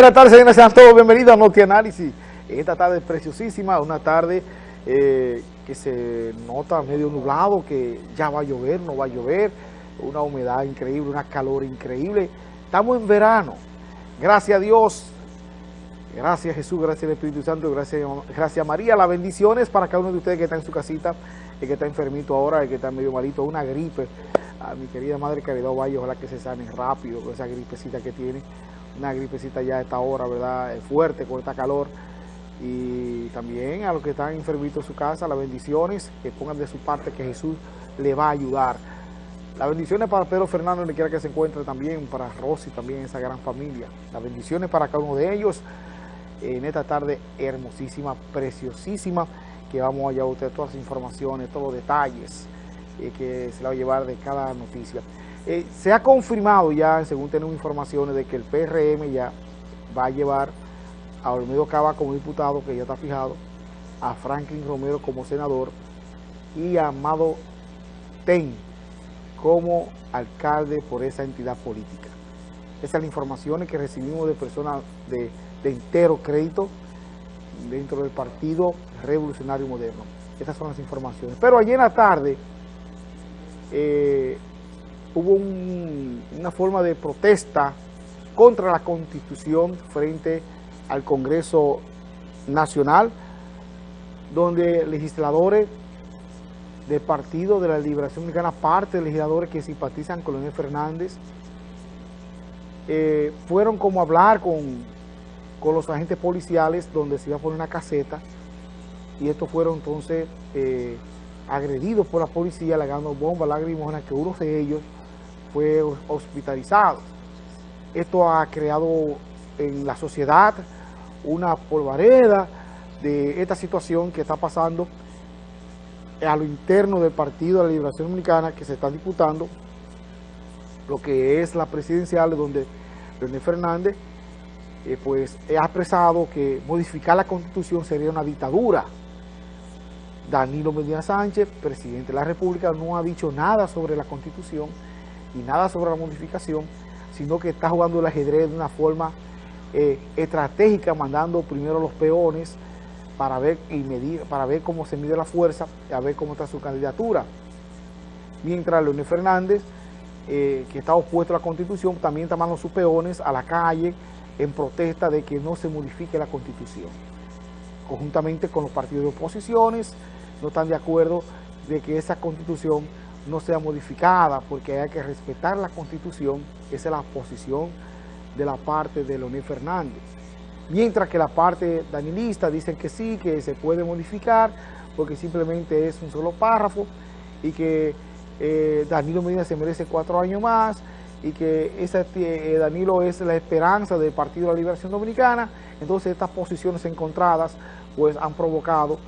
Buenas tardes, señores, sean todos bienvenidos a Noti Análisis. Esta tarde es preciosísima, una tarde eh, que se nota medio nublado, que ya va a llover, no va a llover, una humedad increíble, una calor increíble. Estamos en verano, gracias a Dios, gracias Jesús, gracias al Espíritu Santo, gracias, gracias María. Las bendiciones para cada uno de ustedes que está en su casita, el que está enfermito ahora, el que está medio malito, una gripe. A mi querida Madre Caridad Valle, ojalá que se sane rápido esa gripecita que tiene una gripecita ya a esta hora, ¿verdad? Fuerte con esta calor. Y también a los que están enfermitos en su casa, las bendiciones, que pongan de su parte que Jesús le va a ayudar. Las bendiciones para Pedro Fernando, donde quiera que se encuentre también, para Rosy también, esa gran familia. Las bendiciones para cada uno de ellos en esta tarde hermosísima, preciosísima, que vamos a llevar a usted todas las informaciones, todos los detalles eh, que se la va a llevar de cada noticia. Eh, se ha confirmado ya, según tenemos informaciones, de que el PRM ya va a llevar a Olmedo Cava como diputado, que ya está fijado, a Franklin Romero como senador y a Amado Ten como alcalde por esa entidad política. Esas son las informaciones que recibimos de personas de, entero crédito dentro del Partido Revolucionario Moderno. Estas son las informaciones. Pero ayer en la tarde, eh, hubo una forma de protesta contra la Constitución frente al Congreso Nacional, donde legisladores del Partido de la Liberación Mexicana, parte de legisladores que simpatizan con Leonel Fernández, eh, fueron como a hablar con, con, los agentes policiales donde se iba a poner una caseta y estos fueron entonces eh, agredidos por la policía, legando bombas lacrimógenas que uno de ellos fue hospitalizado. Esto ha creado en la sociedad una polvareda de esta situación que está pasando a lo interno del Partido de la Liberación Dominicana que se está disputando lo que es la presidencial donde René Fernández eh, pues ha expresado que modificar la constitución sería una dictadura. Danilo Medina Sánchez, presidente de la República, no ha dicho nada sobre la constitución y nada sobre la modificación, sino que está jugando el ajedrez de una forma eh, estratégica, mandando primero los peones para ver, y medir, para ver cómo se mide la fuerza, y a ver cómo está su candidatura. Mientras Leonel Fernández, eh, que está opuesto a la Constitución, también está mandando sus peones a la calle en protesta de que no se modifique la Constitución. Conjuntamente con los partidos de oposiciones, no están de acuerdo de que esa Constitución no sea modificada, porque hay que respetar la Constitución, esa es la posición de la parte de Leonel Fernández. Mientras que la parte danilista dicen que sí, que se puede modificar, porque simplemente es un solo párrafo, y que eh, Danilo Medina se merece cuatro años más, y que ese, eh, Danilo es la esperanza del Partido de la Liberación Dominicana, entonces estas posiciones encontradas pues han provocado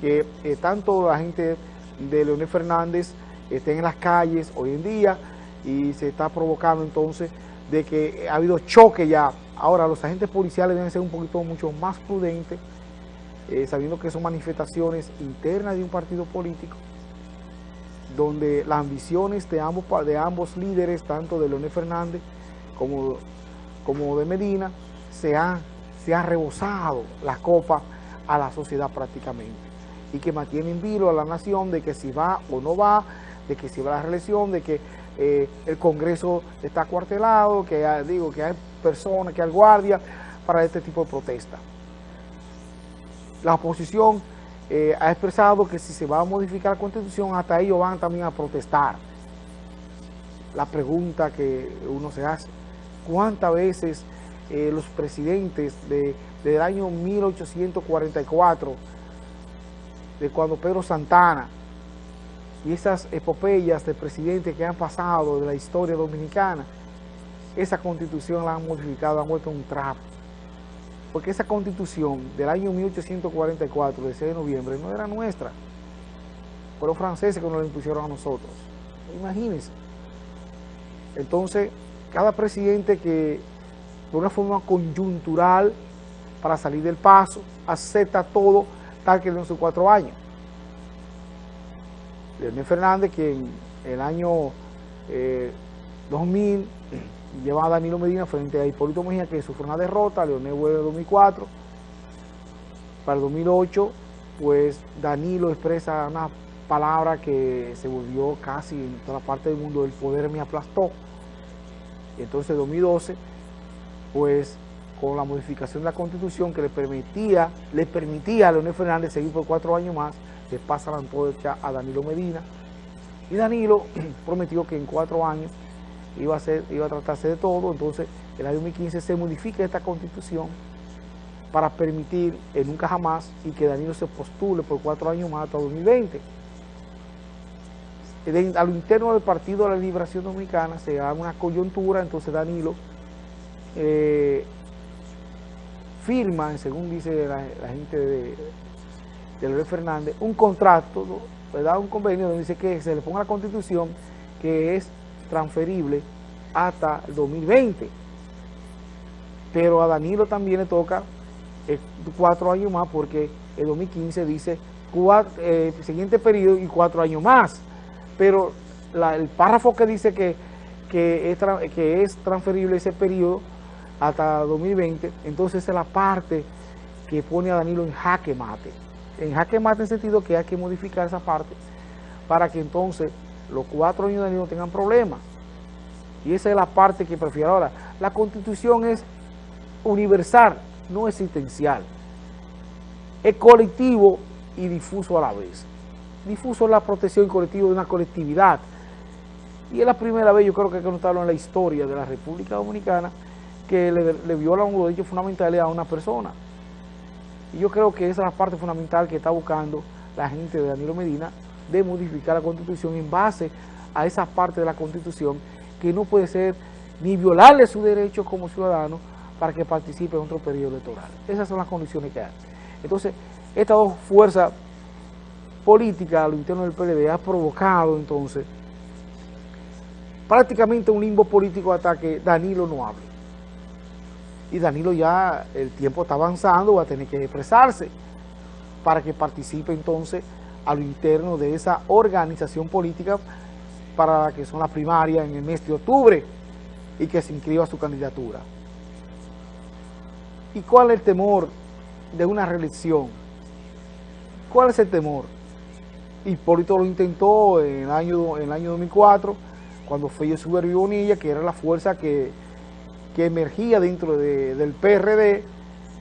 que eh, tanto la gente de Leonel Fernández estén en las calles hoy en día y se está provocando entonces de que ha habido choque ya. Ahora los agentes policiales deben ser un poquito mucho más prudentes, eh, sabiendo que son manifestaciones internas de un partido político, donde las ambiciones de ambos, de ambos líderes, tanto de Leonel Fernández como, como de Medina, se han, se han rebosado la copa a la sociedad prácticamente y que mantienen vilo a la nación de que si va o no va, de que si va la reelección, de que eh, el Congreso está cuartelado, que hay, digo que hay personas, que hay guardia para este tipo de protesta. La oposición eh, ha expresado que si se va a modificar la Constitución, hasta ellos van también a protestar. La pregunta que uno se hace, ¿cuántas veces eh, los presidentes de, del año 1844, de cuando Pedro Santana y esas epopeyas de presidentes que han pasado de la historia dominicana, esa constitución la han modificado, han vuelto un trapo. Porque esa constitución del año 1844, de 6 de noviembre, no era nuestra. Fue los franceses que nos la impusieron a nosotros. Imagínense. Entonces, cada presidente que de una forma coyuntural para salir del paso, acepta todo tal que en sus cuatro años. Leonel Fernández, que en el año 2000 eh, llevan a Danilo Medina frente a Hipólito Mejía, que sufrió una derrota, Leonel vuelve en 2004. Para el 2008, pues Danilo expresa una palabra que se volvió casi en toda parte del mundo, el poder me aplastó. Entonces, en 2012, pues con la modificación de la Constitución que le permitía, le permitía a Leonel Fernández seguir por cuatro años más, le pasa la antorcha a Danilo Medina. Y Danilo prometió que en cuatro años iba a, ser, iba a tratarse de todo, entonces en el año 2015 se modifica esta constitución para permitir en nunca jamás y que Danilo se postule por cuatro años más hasta 2020. a lo interno del Partido de la Liberación Dominicana se da una coyuntura, entonces Danilo eh, firma, según dice la, gente de, de Luis Fernández, un contrato, ¿verdad? un convenio donde dice que se le ponga la constitución que es transferible hasta el 2020. Pero a Danilo también le toca eh, cuatro años más porque el 2015 dice cuatro, eh, siguiente periodo y cuatro años más. Pero el párrafo que dice que, que, es, que es transferible ese periodo hasta 2020, entonces es la parte que pone a Danilo en jaque mate. En jaque mate en el sentido que hay que modificar esa parte para que entonces los cuatro años de Danilo tengan problemas. Y esa es la parte que prefiero ahora. La constitución es universal, no existencial. Es colectivo y difuso a la vez. Difuso es la protección colectiva de una colectividad. Y es la primera vez, yo creo que que notarlo en la historia de la República Dominicana, que le, viola un derecho fundamental a una persona. Y yo creo que esa es la parte fundamental que está buscando la gente de Danilo Medina, de modificar la Constitución en base a esa parte de la Constitución que no puede ser ni violarle su derecho como ciudadano para que participe en otro periodo electoral. Esas son las condiciones que hay. Entonces, estas dos fuerzas políticas a lo interno del PLD ha provocado entonces prácticamente un limbo político hasta que Danilo no hable y Danilo ya el tiempo está avanzando, va a tener que expresarse para que participe entonces a lo interno de esa organización política para la que son las primarias en el mes de octubre y que se inscriba su candidatura. ¿Y cuál es el temor de una reelección? ¿Cuál es el temor? Hipólito lo intentó en el año, en el año 2004, cuando fue Suber Bonilla, que era la fuerza que que emergía dentro del PRD,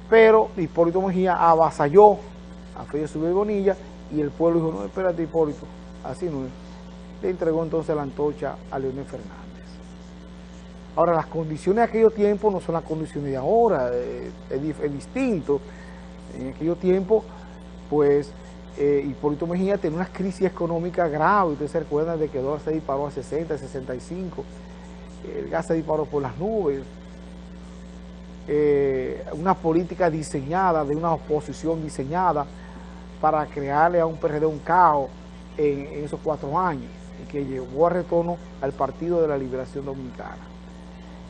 pero Hipólito Mejía avasalló a Félix Bonilla y el pueblo dijo, no, espérate Hipólito, así no es. Le entregó entonces la antorcha a Leonel Fernández. Ahora, las condiciones de aquellos tiempos no son las condiciones de ahora, eh, es, distinto. En aquellos tiempos, pues, eh, Hipólito Mejía tenía una crisis económica grave, ustedes se recuerdan de que el dólar se disparó a 60, 65, el gas se disparó por las nubes, eh, una política diseñada, de una oposición diseñada para crearle a un PRD un caos en, esos cuatro años y que llevó a retorno al Partido de la Liberación Dominicana.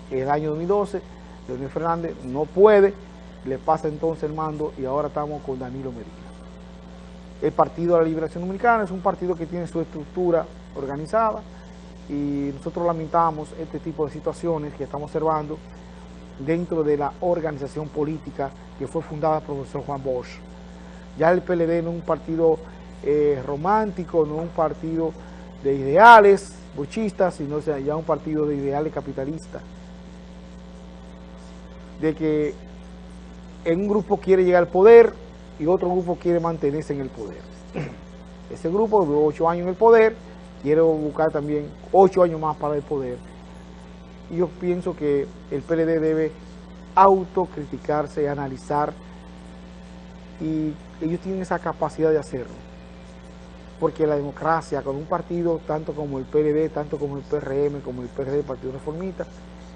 El año 2012, Leonel Fernández no puede, le pasa entonces el mando y ahora estamos con Danilo Medina. El Partido de la Liberación Dominicana es un partido que tiene su estructura organizada y nosotros lamentamos este tipo de situaciones que estamos observando dentro de la organización política que fue fundada por el profesor Juan Bosch. Ya el PLD no es un partido eh, romántico, no es un partido de ideales bochistas, sino ya un partido de ideales capitalistas. De que en un grupo quiere llegar al poder y otro grupo quiere mantenerse en el poder. Ese grupo de ocho años en el poder, quiere buscar también ocho años más para el poder yo pienso que el PLD debe autocriticarse, analizar, y ellos tienen esa capacidad de hacerlo. Porque la democracia, con un partido tanto como el PLD, tanto como el PRM, como el PRD, el Partido Reformista,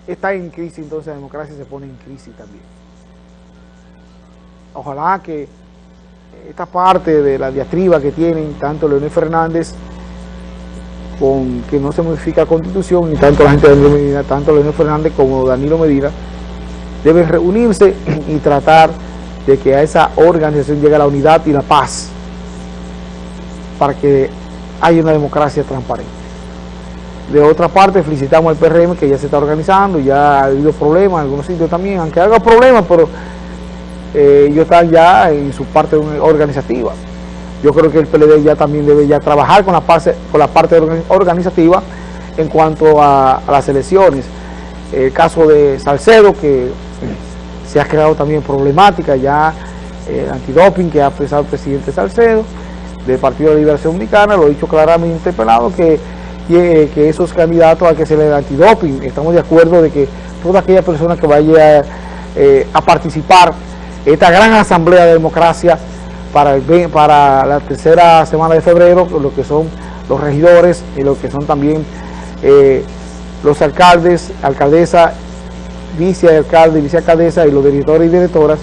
está en crisis, entonces la democracia se pone en crisis también. Ojalá que esta parte de la diatriba que tienen tanto Leonel Fernández con que no se modifica la constitución, ni tanto la gente de Danilo Medina, tanto Leonel Fernández como Danilo Medina, deben reunirse y tratar de que a esa organización llegue la unidad y la paz para que haya una democracia transparente. De otra parte, felicitamos al PRM que ya se está organizando, ya ha habido problemas en algunos sitios también, aunque haga problemas, pero eh, ellos están ya en su parte organizativa. Yo creo que el PLD ya también debe ya trabajar con la parte, con la parte organizativa en cuanto a, las elecciones. El caso de Salcedo, que se ha creado también problemática ya, el antidoping que ha expresado el presidente Salcedo, del Partido de Liberación Dominicana, lo ha dicho claramente pelado que, que esos candidatos a que se le antidoping, estamos de acuerdo de que toda aquella persona que vaya eh, a participar esta gran asamblea de democracia para, el, para la tercera semana de febrero, lo que son los regidores y lo que son también eh, los alcaldes, alcaldesa, vicealcalde, vicealcaldesa y los directores y directoras,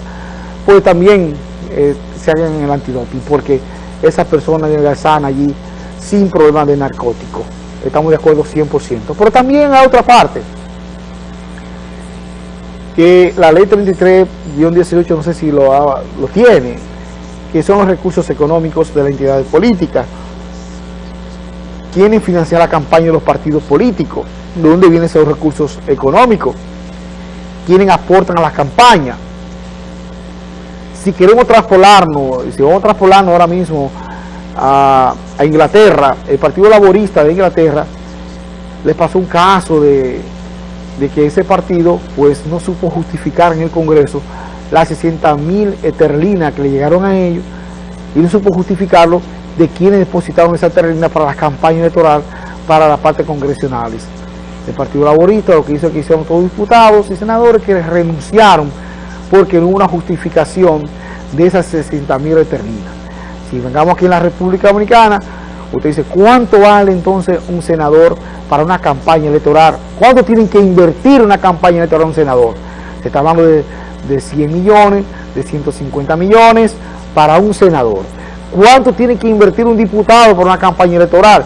pues también eh, se hagan el antidoping, porque esas personas están allí sin problemas de narcótico. Estamos de acuerdo 100%. Pero también a otra parte, que la ley 33-18, no sé si lo, lo tiene, que son los recursos económicos de la entidad política. ¿Quiénes financian la campaña de los partidos políticos? ¿De dónde vienen esos recursos económicos? ¿Quiénes aportan a la campaña? Si queremos traspolarnos, si vamos a traspolarnos ahora mismo a, a Inglaterra, el Partido Laborista de Inglaterra, les pasó un caso de, de que ese partido pues no supo justificar en el Congreso las 60 mil esterlinas que le llegaron a ellos y no supo justificarlo de quienes depositaron esa esterlina para la campaña electoral para la parte congresionales. El Partido Laborista lo que hizo es que hicieron todos diputados y senadores que renunciaron porque no hubo una justificación de esas 60 mil esterlinas. Si vengamos aquí en la República Dominicana, usted dice, ¿cuánto vale entonces un senador para una campaña electoral? ¿Cuánto tienen que invertir una campaña electoral un senador? Se está hablando de de 100 millones, de 150 millones para un senador. ¿Cuánto tiene que invertir un diputado por una campaña electoral?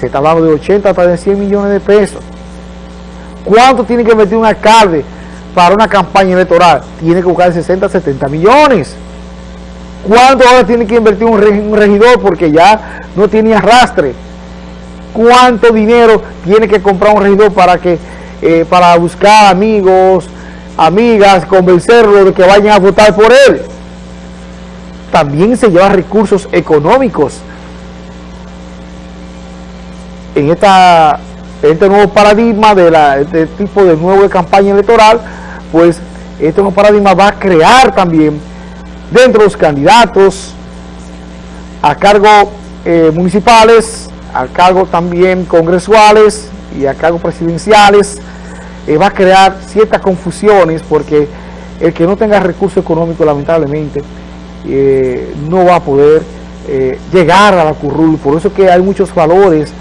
Se está hablando de 80 hasta de 100 millones de pesos. ¿Cuánto tiene que invertir un alcalde para una campaña electoral? Tiene que buscar 60, 70 millones. ¿Cuánto ahora tiene que invertir un regidor porque ya no tiene arrastre? ¿Cuánto dinero tiene que comprar un regidor para, que, eh, para buscar amigos, amigas, convencerlo de que vayan a votar por él. También se lleva recursos económicos en, esta, este nuevo paradigma de la, este tipo de nuevo campaña electoral, pues este nuevo paradigma va a crear también dentro de los candidatos a cargo eh, municipales, a cargo también congresuales y a cargo presidenciales, va a crear ciertas confusiones porque el que no tenga recursos económicos lamentablemente eh, no va a poder eh, llegar a la currul, por eso que hay muchos valores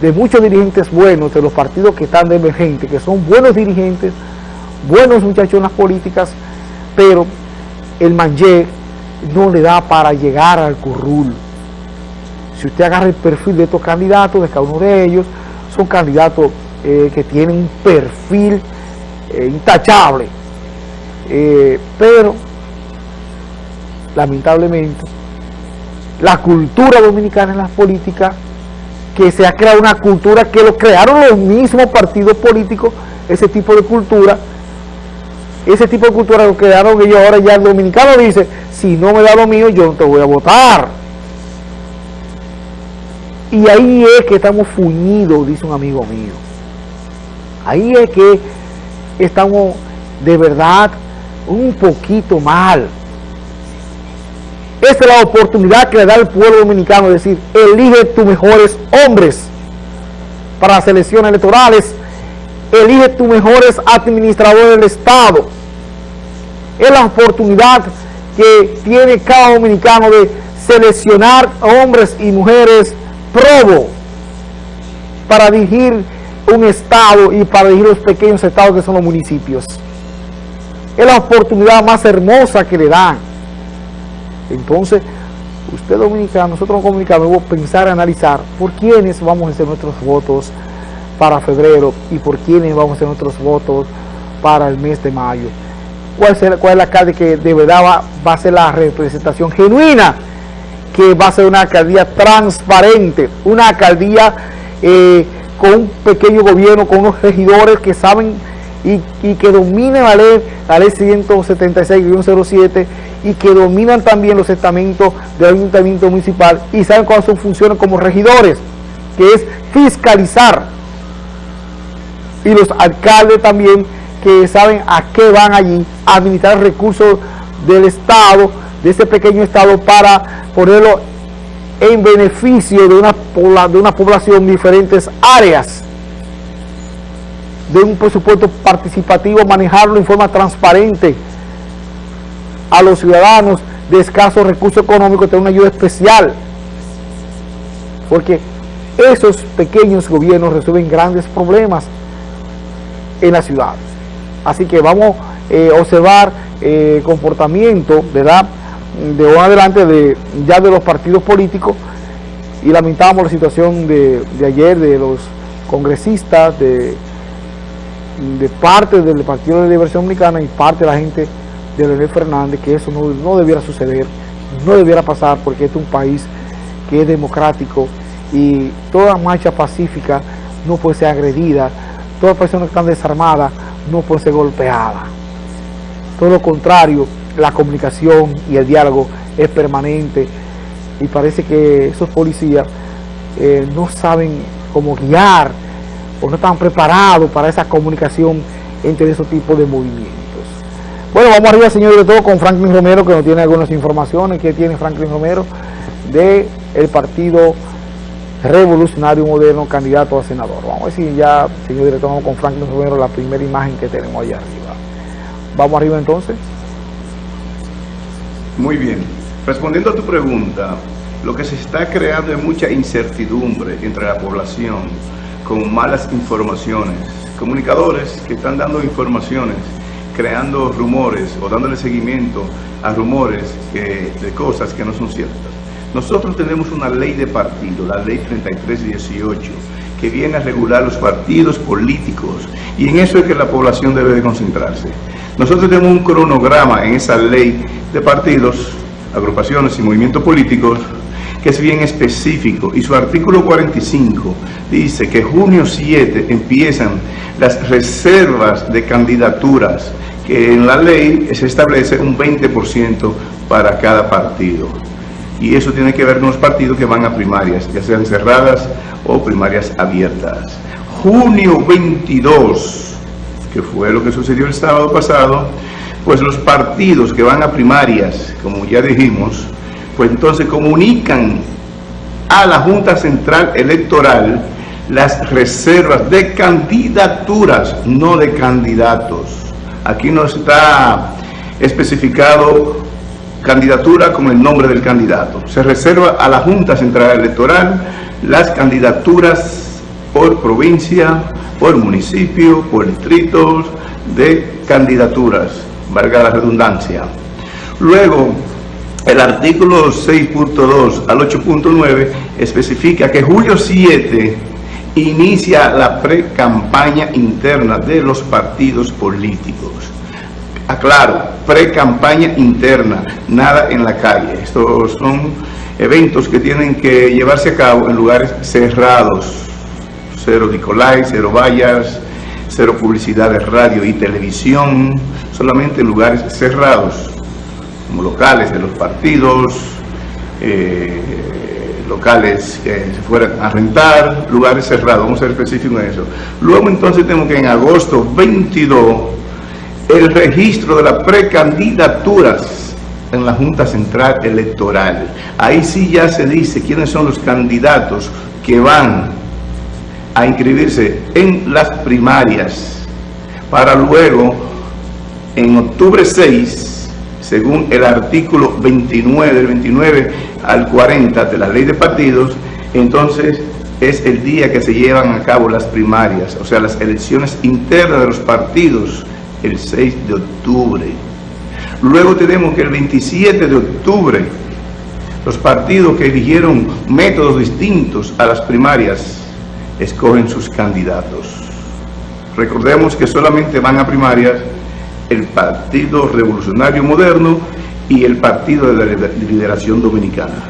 de muchos dirigentes buenos de los partidos que están de emergente, que son buenos dirigentes, buenos muchachos en las políticas, pero el manje no le da para llegar al currul. Si usted agarra el perfil de estos candidatos, de cada uno de ellos, son candidatos eh, que tienen un perfil eh, intachable, eh, pero lamentablemente la cultura dominicana en las políticas, que se ha creado una cultura que lo crearon los mismos partidos políticos, ese tipo de cultura, ese tipo de cultura lo crearon ellos ahora ya el dominicano dice, si no me da lo mío yo no te voy a votar. Y ahí es que estamos fuñidos, dice un amigo mío. Ahí es que estamos de verdad un poquito mal. Esta es la oportunidad que le da el pueblo dominicano, es decir, elige tus mejores hombres para las elecciones electorales, elige tus mejores administradores del Estado. Es la oportunidad que tiene cada dominicano de seleccionar hombres y mujeres probo para dirigir un estado y para dirigir los pequeños estados que son los municipios. Es la oportunidad más hermosa que le dan. Entonces, usted dominicano, nosotros los debemos pensar analizar por quiénes vamos a hacer nuestros votos para febrero y por quiénes vamos a hacer nuestros votos para el mes de mayo. ¿Cuál, será, cuál es la alcalde que de verdad va, va a ser la representación genuina? Que va a ser una alcaldía transparente, una alcaldía... Eh, con un pequeño gobierno, con unos regidores que saben y, que dominan la ley, la ley 176-07 y que dominan también los estamentos del ayuntamiento municipal y saben cuáles son funciones como regidores, que es fiscalizar. Y los alcaldes también que saben a qué van allí, a administrar recursos del Estado, de ese pequeño Estado, para ponerlo en beneficio de una, de una población en diferentes áreas de un presupuesto participativo, manejarlo en forma transparente a los ciudadanos de escasos recursos económicos, tener una ayuda especial. Porque esos pequeños gobiernos resuelven grandes problemas en la ciudad. Así que vamos eh, a observar eh, comportamiento, ¿verdad?, de hoy adelante de, ya de los partidos políticos y lamentamos la situación de, ayer de los congresistas, de, de parte del Partido de Diversión Dominicana y parte de la gente de Leonel Fernández, que eso no, no debiera suceder, no debiera pasar porque este es un país que es democrático y toda marcha pacífica no puede ser agredida, toda persona que está desarmada no puede ser golpeada. Todo lo contrario, la comunicación y el diálogo es permanente y parece que esos policías eh, no saben cómo guiar o no están preparados para esa comunicación entre esos tipos de movimientos. Bueno, vamos arriba, señor director, con Franklin Romero, que nos tiene algunas informaciones. que tiene Franklin Romero del el Partido Revolucionario Moderno, candidato a senador? Vamos a ver si ya, señor director, vamos con Franklin Romero, la primera imagen que tenemos allá arriba. Vamos arriba entonces. Muy bien. Respondiendo a tu pregunta, lo que se está creando es mucha incertidumbre entre la población con malas informaciones. Comunicadores que están dando informaciones, creando rumores o dándole seguimiento a rumores de cosas que no son ciertas. Nosotros tenemos una ley de partido, la ley 3318, que viene a regular los partidos políticos y en eso es que la población debe de concentrarse. Nosotros tenemos un cronograma en esa ley de partidos, agrupaciones y movimientos políticos que es bien específico y su artículo 45 dice que junio 7 empiezan las reservas de candidaturas que en la ley se establece un 20% para cada partido y eso tiene que ver con los partidos que van a primarias, ya sean cerradas o primarias abiertas. Junio 22 que fue lo que sucedió el sábado pasado, pues los partidos que van a primarias, como ya dijimos, pues entonces comunican a la Junta Central Electoral las reservas de candidaturas, no de candidatos. Aquí no está especificado candidatura con el nombre del candidato. Se reserva a la Junta Central Electoral las candidaturas por provincia, por municipio, por distritos de candidaturas, valga la redundancia. Luego, el artículo 6.2 al 8.9 especifica que julio 7 inicia la pre-campaña interna de los partidos políticos. Aclaro, pre-campaña interna, nada en la calle. Estos son eventos que tienen que llevarse a cabo en lugares cerrados, cero Nicolai, cero vallas, cero publicidad de radio y televisión, solamente en lugares cerrados, como locales de los partidos, eh, locales que se fueran a rentar, lugares cerrados, vamos a ser específicos en eso. Luego entonces tenemos que en agosto 22, el registro de las precandidaturas en la Junta Central Electoral. Ahí sí ya se dice quiénes son los candidatos que van a inscribirse en las primarias para luego en octubre 6 según el artículo 29 del 29 al 40 de la ley de partidos entonces es el día que se llevan a cabo las primarias o sea las elecciones internas de los partidos el 6 de octubre. Luego tenemos que el 27 de octubre los partidos que eligieron métodos distintos a las primarias escogen sus candidatos. Recordemos que solamente van a primarias el Partido Revolucionario Moderno y el Partido de la Liberación Dominicana.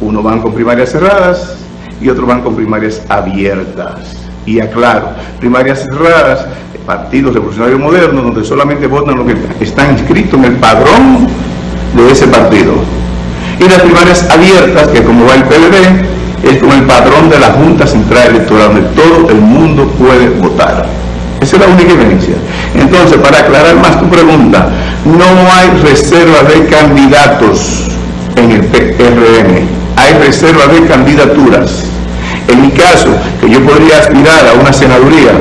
Uno van con primarias cerradas y otros van con primarias abiertas. Y aclaro, primarias cerradas, partidos revolucionarios modernos, donde solamente votan los que están inscritos en el padrón de ese partido. Y las primarias abiertas, que como va el PLD, es como el padrón de la Junta Central Electoral, donde todo el mundo puede votar. Esa es la única diferencia. Entonces, para aclarar más tu pregunta, no hay reserva de candidatos en el PRM, hay reserva de candidaturas. En mi caso, que yo podría aspirar a una senaduría,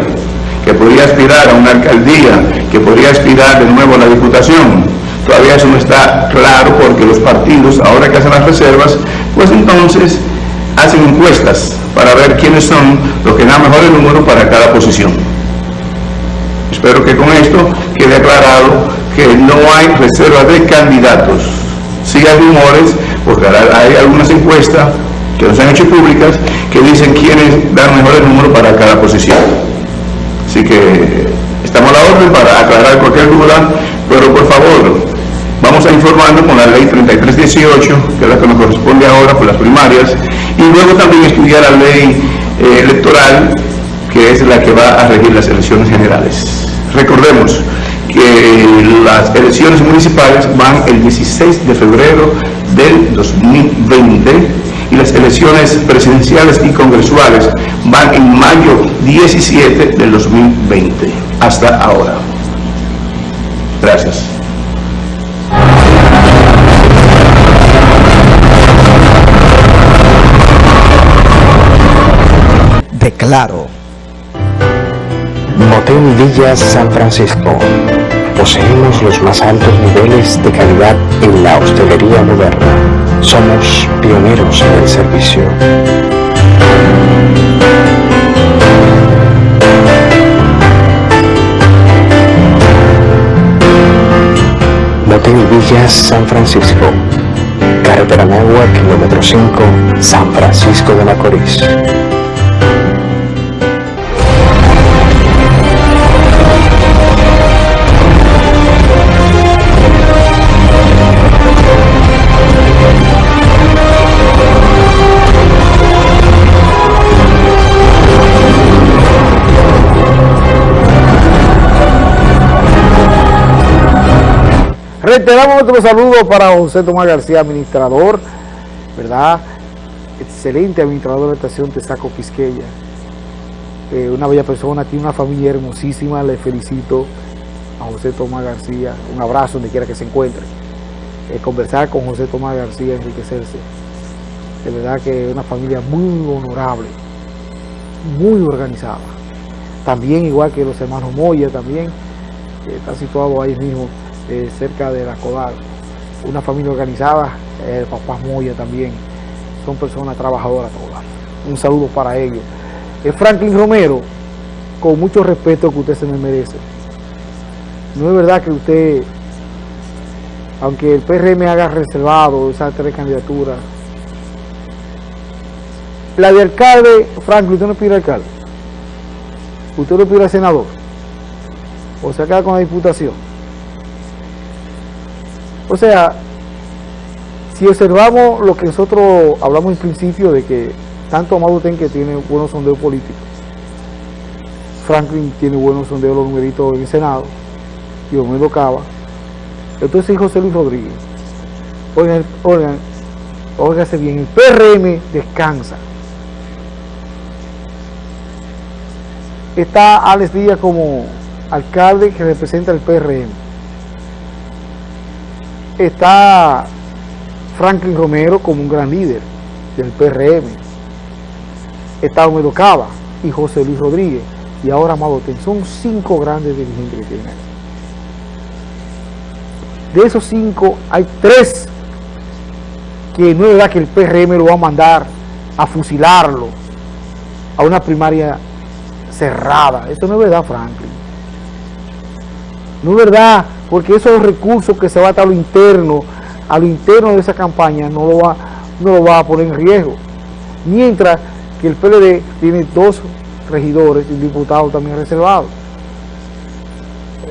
que podría aspirar a una alcaldía, que podría aspirar de nuevo a la diputación, todavía eso no está claro porque los partidos, ahora que hacen las reservas, pues entonces hacen encuestas para ver quiénes son los que dan mejores números para cada posición. Espero que con esto quede aclarado que no hay reserva de candidatos. Si hay rumores, porque hay algunas encuestas que nos han hecho públicas que dicen quiénes dan mejores números para cada posición. Así que estamos a la orden para aclarar cualquier duda, pero por favor, vamos a informarnos con la ley 3318, que es la que nos corresponde ahora por las primarias, y luego también estudiar la ley eh, electoral, que es la que va a regir las elecciones generales. Recordemos que las elecciones municipales van el 16 de febrero del 2020 y las elecciones presidenciales y congresuales van en mayo 17 del 2020, hasta ahora. Gracias. Declaro. Motel Villas San Francisco. Poseemos los más altos niveles de calidad en la hostelería moderna somos pioneros en el servicio. Motel Villas San Francisco. Carretera Nagua, kilómetro 5, San Francisco de Macorís. Reiteramos nuestro saludo para José Tomás García, administrador, ¿verdad? Excelente administrador de la estación Tesaco Quisqueya. Eh, una bella persona, tiene una familia hermosísima, le felicito a José Tomás García. Un abrazo donde quiera que se encuentre. Eh, conversar con José Tomás García, enriquecerse. De verdad que es una familia muy honorable, muy organizada. También igual que los hermanos Moya también, que está situado ahí mismo eh, cerca de la Codal. Una familia organizada, el papá Moya también, son personas trabajadoras todas. Un saludo para ellos. Es Franklin Romero, con mucho respeto que usted se me merece. No es verdad que usted, aunque el PRM haga reservado esas tres candidaturas, la de alcalde, Franklin, usted no pide alcalde. Usted lo pide al senador. O se acaba con la diputación. O sea, si observamos lo que nosotros hablamos en principio de que tanto Amado Ten que tiene buenos sondeos políticos, Franklin tiene buenos sondeos los numeritos en el Senado, y Omero Cava, entonces José Luis Rodríguez. Oigan, oigan, óigase bien, el PRM descansa. Está Alex Díaz como alcalde que representa el PRM está Franklin Romero como un gran líder del PRM, está Homero Cava y José Luis Rodríguez, y ahora Amado. Son cinco grandes dirigentes que tienen ahí. De esos cinco, hay tres que no es verdad que el PRM lo va a mandar a fusilarlo a una primaria cerrada. Eso no es verdad, Franklin. No es verdad porque esos recursos que se va a estar a lo interno, a lo interno de esa campaña, no lo va, no lo va a poner en riesgo. Mientras que el PLD tiene dos regidores y un diputado también reservado.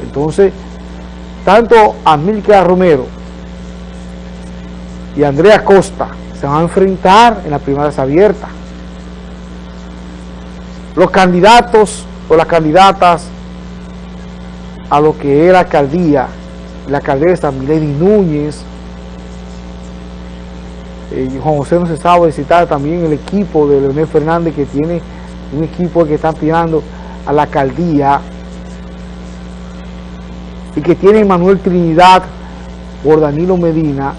Entonces, tanto Amílcar Romero y Andrea Costa se van a enfrentar en las primarias abiertas. los candidatos o las candidatas a lo que era alcaldía, la alcaldesa Milady Núñez, eh, Juan José no se sabe citar también el equipo de Leonel Fernández que tiene un equipo que está tirando a la alcaldía y que tiene Manuel Trinidad por Danilo Medina,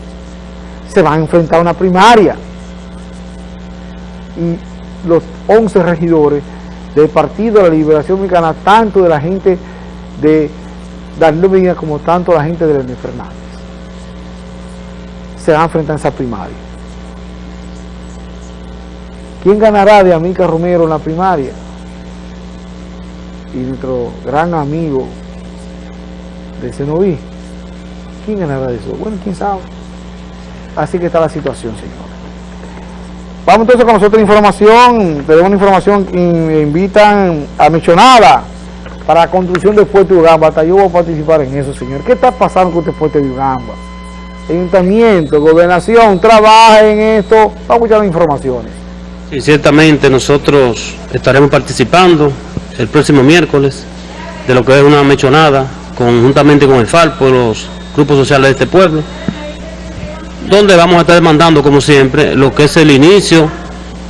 se van a enfrentar a una primaria. Y los 11 regidores del Partido de la Liberación Mexicana, tanto de la gente de Danilo Medina como tanto la gente de Leonel Fernández, se van a enfrentar a esa primaria. ¿Quién ganará de Amica Romero en la primaria? Y nuestro gran amigo de Senoví. ¿Quién ganará de eso? Bueno, quién sabe. Así que está la situación, señor. Vamos entonces con nosotros información. Tenemos una información que invitan a Mechonada para la construcción de Ugamba. Hasta yo voy a participar en eso, señor. ¿Qué está pasando con este puente de Ugamba? Ayuntamiento, gobernación, trabaja en esto. Vamos a las informaciones. Sí, ciertamente nosotros estaremos participando el próximo miércoles de lo que es una mechonada conjuntamente con el FALPO, los grupos sociales de este pueblo, donde vamos a estar demandando, como siempre, lo que es el inicio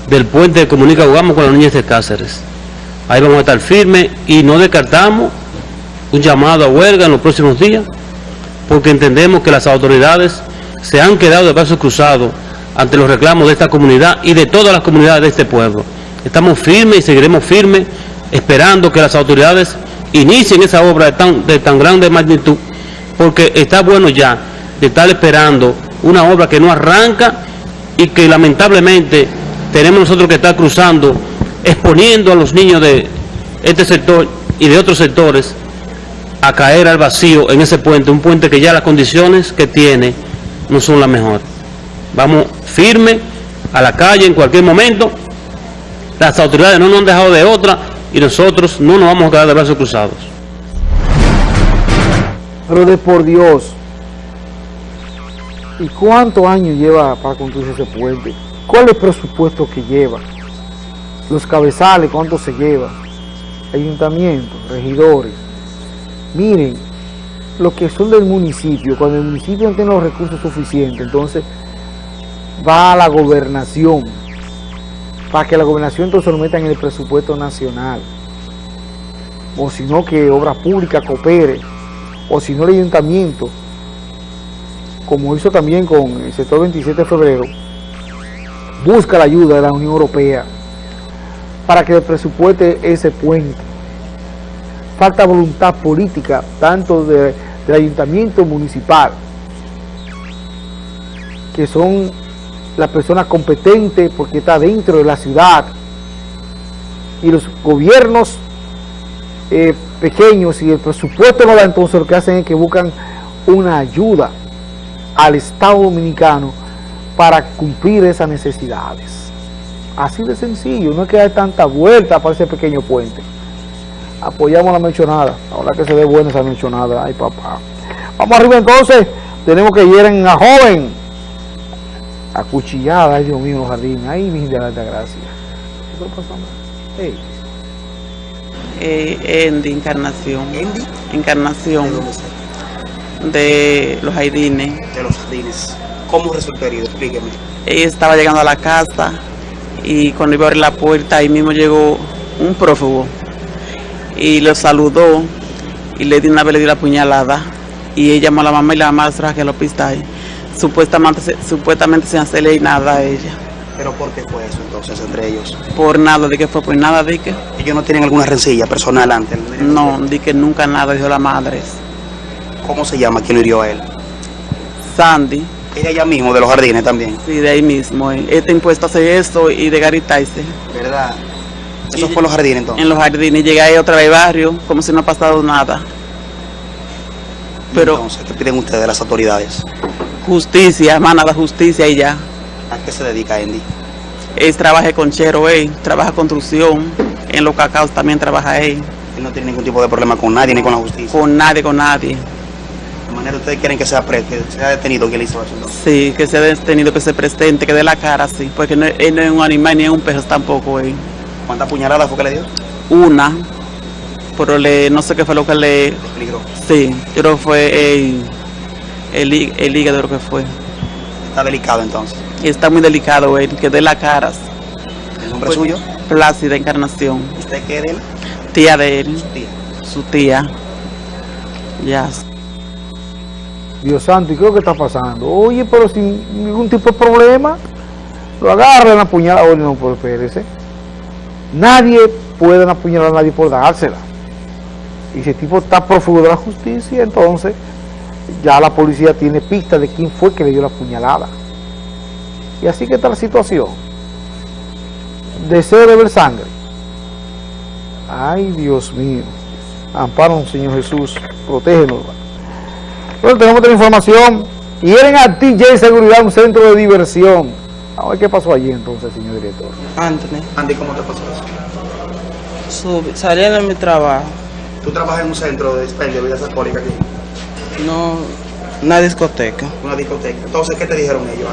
del puente de Comunica Ugamo con las niñas de Cáceres. Ahí vamos a estar firmes y no descartamos un llamado a huelga en los próximos días, porque entendemos que las autoridades se han quedado de brazos cruzados ante los reclamos de esta comunidad y de todas las comunidades de este pueblo. Estamos firmes y seguiremos firmes esperando que las autoridades inicien esa obra de tan, de tan grande magnitud, porque está bueno ya de estar esperando una obra que no arranca y que lamentablemente tenemos nosotros que estar cruzando, exponiendo a los niños de este sector y de otros sectores a caer al vacío en ese puente, un puente que ya las condiciones que tiene no son las mejores. Vamos firme a la calle en cualquier momento, las autoridades no nos han dejado de otra y nosotros no nos vamos a quedar de brazos cruzados. Pero de por Dios, ¿y cuántos años lleva para construir ese puente? ¿Cuál es el presupuesto que lleva? Los cabezales, ¿cuánto se lleva? Ayuntamientos, regidores. Miren, lo que son del municipio, cuando el municipio no tiene los recursos suficientes, entonces va a la gobernación para que la gobernación entonces lo meta en el presupuesto nacional o si no que obra pública coopere o si no el ayuntamiento como hizo también con el sector 27 de febrero busca la ayuda de la Unión Europea para que el presupueste ese puente. Falta voluntad política tanto de, del ayuntamiento municipal que son la persona competente porque está dentro de la ciudad y los gobiernos eh, pequeños y el presupuesto no da entonces lo que hacen es que buscan una ayuda al Estado Dominicano para cumplir esas necesidades así de sencillo, no es que hay tanta vuelta para ese pequeño puente apoyamos la mencionada ahora que se ve buena esa mencionada, ay papá vamos arriba entonces tenemos que ir en a joven acuchillada, ay Dios mío, los jardines, ay mi de la alta gracia. ¿Qué pasó? Hey. Eh, Encarnación. ¿Endi? Encarnación. ¿De está? Los jardines. De los jardines. ¿Cómo resultó herido? Explíqueme. Ella estaba llegando a la casa y cuando iba a abrir la puerta, ahí mismo llegó un prófugo y lo saludó y le di una vez le dio la puñalada y ella llamó a la mamá y la mamá se que al hospital. Supuestamente, se- supuestamente sin hacerle nada a ella. ¿Pero por qué fue eso entonces entre ellos? Por nada, de que fue por nada, de que Ellos no tienen alguna rencilla personal antes. no, de que nunca nada, dijo la madre. ¿Cómo se llama? ¿Quién lo hirió a él? Sandy, Es de allá mismo, de los jardines también. sí, de ahí mismo. Está impuesto a hacer eso y de garitarse. ¿Verdad? Eso Y- fue en los jardines entonces. En los jardines, llega ahí otra vez al barrio, como si no ha pasado nada. Pero Entonces, ¿qué piden ustedes de las autoridades? justicia, más nada justicia y ya. ¿A qué se dedica Andy? Él trabaja con Chero, él trabaja construcción, en los cacaos también trabaja él, Él no tiene ningún tipo de problema con nadie ni con la justicia. con nadie, con nadie. Manera ustedes quieren que sea, pre- que sea detenido quien le hizo eso. Sí, que se ha tenido que ser presente, que dé la cara, sí, porque no, él no es un animal ni es un perro tampoco, él. ¿Cuántas puñaladas fue que le dio? Una, pero le, no sé qué fue lo que le... Peligro. Sí, yo creo que fue el, el, el hígado lo que fue. Está delicado entonces. Está muy delicado él, que de la cara. ¿El nombre Pues- suyo? Plácida Encarnación, ¿Usted qué de él? tía de él, Tía. su tía. Ya. Dios santo, ¿y qué es lo que está pasando? Oye, pero sin ningún tipo de problema, lo agarran a puñalada. Oye, no, pues espérese. Nadie puede apuñalar a nadie por dársela. Y si el tipo está prófugo de la justicia, entonces ya la policía tiene pista de quién fue que le dio la puñalada. Y así que está la situación. Deseo de ver sangre. Ay, Dios mío. Amparo, Señor Jesús. Protégenos. Bueno, tenemos otra información. Quieren a TJ Seguridad, un centro de diversión. A ver qué pasó allí entonces, señor director. Anthony, Andy, ¿cómo te pasó eso? sub- saliendo de mi trabajo, Tú trabajas en un centro de expendio de bebidas alcohólicas aquí, no, una discoteca, una discoteca. Entonces, ¿qué te dijeron ellos,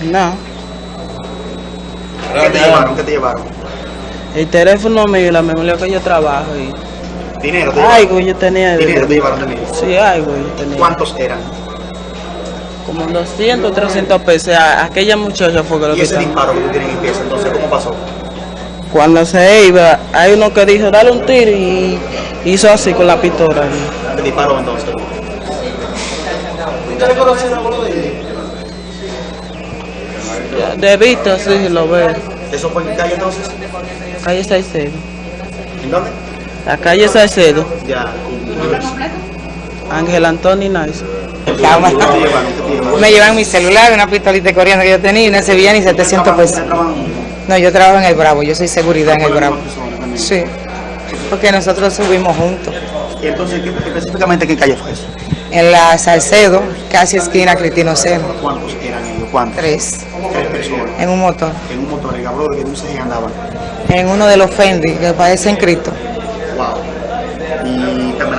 Andy? no. ¿Qué te llevaron? ¿Qué te llevaron? El teléfono mío y la memoria que yo trabajo y Dinero, te llevaron. yo tenía de Dinero te llevaron de. Sí, algo yo tenía. ¿Cuántos eran? Como 200, 300 pesos. A- Aquella muchacha fue que lo Y ese quitaron. disparo que tú tienes en el pieza, entonces, ¿cómo pasó? Cuando se iba, hay uno que dijo, dale un tiro y hizo así con la pistola. y- Te disparó entonces. ya, De vista, sí, lo veo. ¿Eso fue en calle entonces? Calle Salcedo. ¿En dónde? La calle Salcedo, Ya. Ángel Antonio Nice. Me llevan mi celular, una pistolita corriendo que yo tenía y no se veía ni 700 pesos. No, yo trabajo en el Bravo, yo soy seguridad en el Bravo. Sí, porque nosotros subimos juntos. ¿Y entonces qué, específicamente qué calle fue eso? En la Salcedo, casi esquina Cristino Cero, ¿Cuántos eran ellos? ¿Cuántos? tres, Tres personas. en un motor. En un motor, el habló de que un CG andaban. En uno de los Fendi, que parece en Cristo.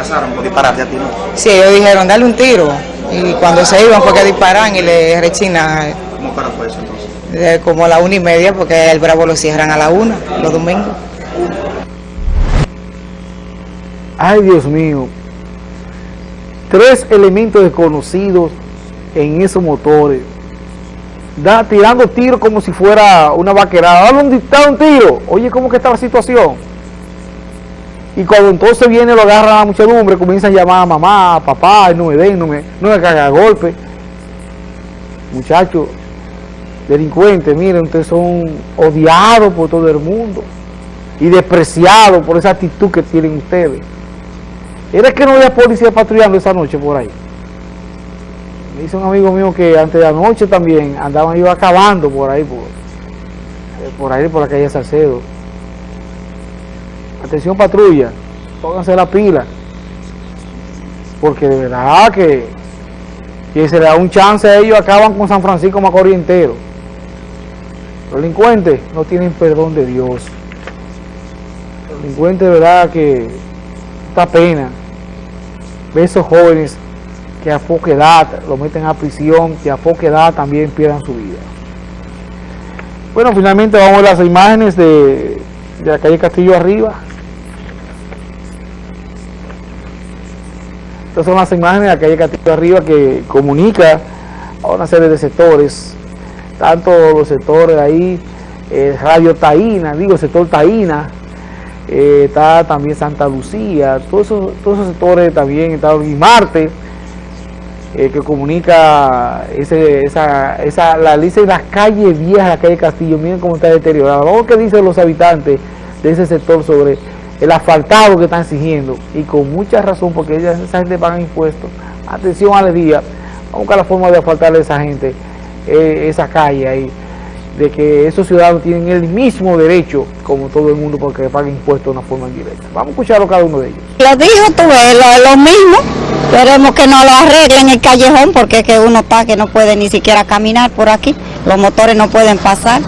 Amenazaron por dispararte a ti, ¿no? Sí, ellos dijeron, dale un tiro. Y cuando se iban fue que disparan y le rechinan ¿Cómo para fue eso entonces? eh, como a la una y media, porque el Bravo lo cierran a la una, los domingos. Ay, Dios mío. Tres elementos desconocidos en esos motores. Da, tirando tiros como si fuera una vaquerada. Dale un, dale un tiro. Oye, ¿cómo que está la situación? Y cuando entonces viene, lo agarra la muchedumbre, comienzan a llamar a mamá, a papá, no me den, no me, no me caga golpe. Muchachos, delincuentes, miren, ustedes son odiados por todo el mundo y despreciados por esa actitud que tienen ustedes. Era que no había policía patrullando esa noche por ahí. Me dice un amigo mío que antes de anoche también andaban ellos acabando por ahí, por, por ahí, por la calle Salcedo. Atención patrulla, pónganse la pila. Porque de verdad que, que se le da un chance a ellos, acaban con San Francisco Macorís entero. Los delincuentes no tienen perdón de Dios. Los delincuentes de verdad que esta pena ver esos jóvenes que a poca edad lo meten a prisión, que a poca edad también pierdan su vida. Bueno, finalmente vamos a las imágenes de, de la calle Castillo arriba. Estas son las imágenes de la calle Castillo arriba que comunica a una serie de sectores, tanto los sectores ahí, Radio Taína, digo, el sector Taína, eh, está también Santa Lucía, todos esos, todos esos sectores también, está Guimarte, eh, que comunica esa, esa, la dice las calles viejas, la calle Castillo, miren cómo está deteriorada. Vamos qué dicen los habitantes de ese sector sobre el asfaltado que están exigiendo, y con mucha razón, porque ella- esa gente paga impuestos. Atención a la día, vamos a buscar la forma de asfaltarle a esa gente eh, esa calle ahí de que esos ciudadanos tienen el mismo derecho como todo el mundo porque paguen impuestos de una forma indirecta. Vamos a escucharlo cada uno de ellos. Lo dijo tú, lo, lo mismo. Queremos que no lo arreglen el callejón porque es que uno está que no puede ni siquiera caminar por aquí. Los motores no pueden pasar,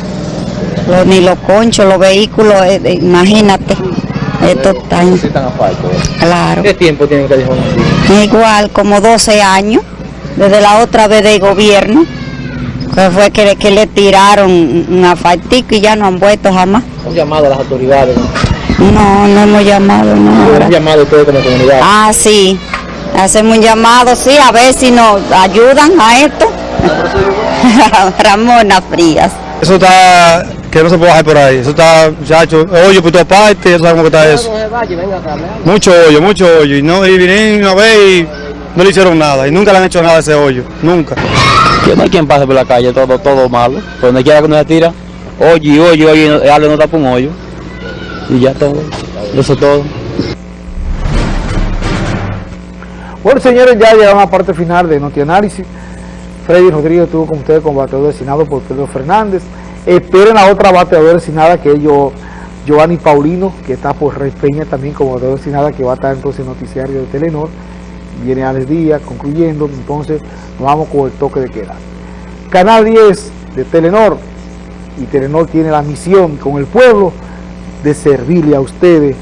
ni los conchos, los vehículos, eh, eh, imagínate. Esto está en- Claro. ¿Qué tiempo tiene el callejón así? Igual, como 12 años, desde la otra vez del gobierno. Que fue que, que le tiraron un asfaltico y ya no han vuelto jamás. Un llamado a las autoridades. No, no hemos llamado, no. Un llamado ustedes como comunidad. Ah, sí. Hacemos un llamado, sí, a ver si nos ayudan a esto. Ramona Frías. Eso está, que no se puede bajar por ahí. Eso está, muchacho, hoyo por todas partes, ya sabes cómo está eso. Mucho hoyo, mucho hoyo. Y, no, y vinieron una vez y no le hicieron nada. Y nunca le han hecho nada a ese hoyo, nunca. Que no hay quien pase por la calle, todo, todo malo. Por donde quiera que uno se tira, hoyo y hoyo, hoyo, y algo no tapa un hoyo. Y ya todo, eso es todo. Bueno, señores, ya llegamos a la parte final de Noti Análisis. Freddy Rodríguez estuvo con ustedes como bateador designado por Pedro Fernández. Esperen a otra bateadora designada que es yo, Giovanni Paulino, que está por Rey Peña también como bateador designada, que va a estar entonces en noticiario de Telenor. Viene Alex Díaz concluyendo, entonces nos vamos con el toque de queda. Canal 10 de Telenor, y Telenor tiene la misión con el pueblo de servirle a ustedes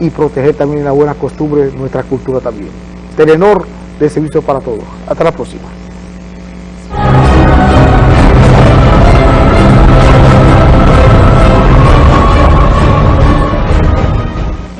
y proteger también la buena costumbre, nuestra cultura también. Telenor de servicio para todos. Hasta la próxima.